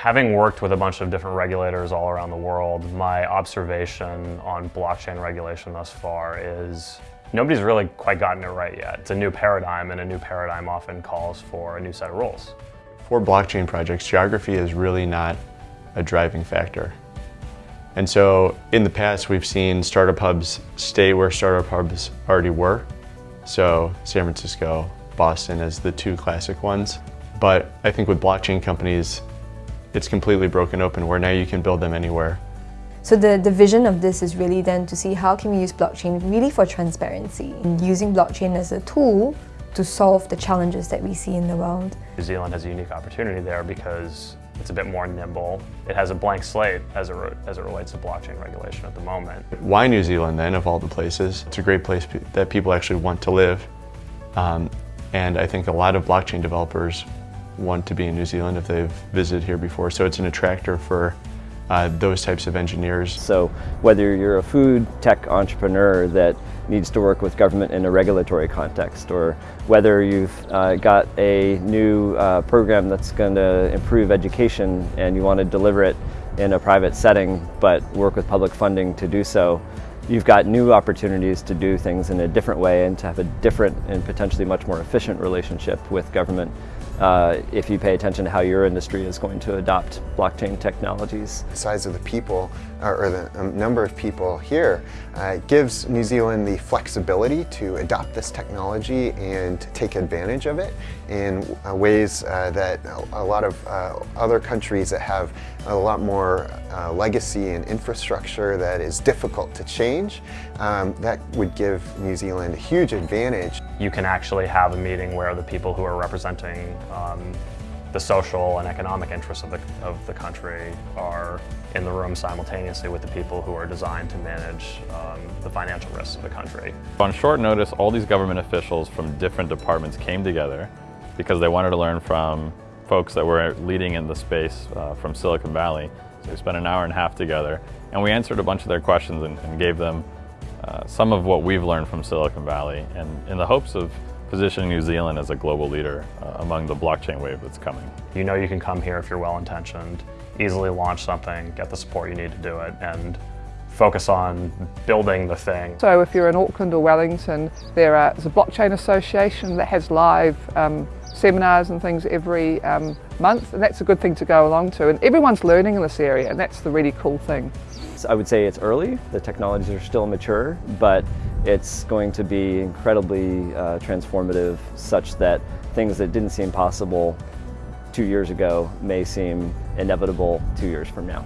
Having worked with a bunch of different regulators all around the world, my observation on blockchain regulation thus far is nobody's really quite gotten it right yet. It's a new paradigm and a new paradigm often calls for a new set of rules. For blockchain projects, geography is really not a driving factor. And so in the past, we've seen startup hubs stay where startup hubs already were. So San Francisco, Boston as the two classic ones. But I think with blockchain companies, it's completely broken open where now you can build them anywhere. So the, the vision of this is really then to see how can we use blockchain really for transparency and using blockchain as a tool to solve the challenges that we see in the world. New Zealand has a unique opportunity there because it's a bit more nimble. It has a blank slate as it, as it relates to blockchain regulation at the moment. Why New Zealand then, of all the places? It's a great place that people actually want to live. Um, and I think a lot of blockchain developers want to be in New Zealand if they've visited here before. So it's an attractor for uh, those types of engineers. So whether you're a food tech entrepreneur that needs to work with government in a regulatory context, or whether you've uh, got a new uh, program that's going to improve education and you want to deliver it in a private setting but work with public funding to do so, you've got new opportunities to do things in a different way and to have a different and potentially much more efficient relationship with government uh, if you pay attention to how your industry is going to adopt blockchain technologies. The size of the people, or, the um, number of people here, uh, gives New Zealand the flexibility to adopt this technology and take advantage of it in uh, ways uh, that a lot of uh, other countries that have a lot more uh, legacy and infrastructure that is difficult to change, um, that would give New Zealand a huge advantage. You can actually have a meeting where the people who are representing um, the social and economic interests of the, of the country are in the room simultaneously with the people who are designed to manage um, the financial risks of the country. On short notice, all these government officials from different departments came together because they wanted to learn from folks that were leading in the space uh, from Silicon Valley. So we spent an hour and a half together and we answered a bunch of their questions and, and gave them uh, some of what we've learned from Silicon Valley and in the hopes of positioning New Zealand as a global leader uh, among the blockchain wave that's coming. You know you can come here if you're well-intentioned, easily launch something, get the support you need to do it, and focus on building the thing. So if you're in Auckland or Wellington, there is a blockchain association that has live um, seminars and things every um, month, and that's a good thing to go along to. And everyone's learning in this area, and that's the really cool thing. I would say it's early, the technologies are still mature, but it's going to be incredibly uh, transformative such that things that didn't seem possible two years ago may seem inevitable two years from now.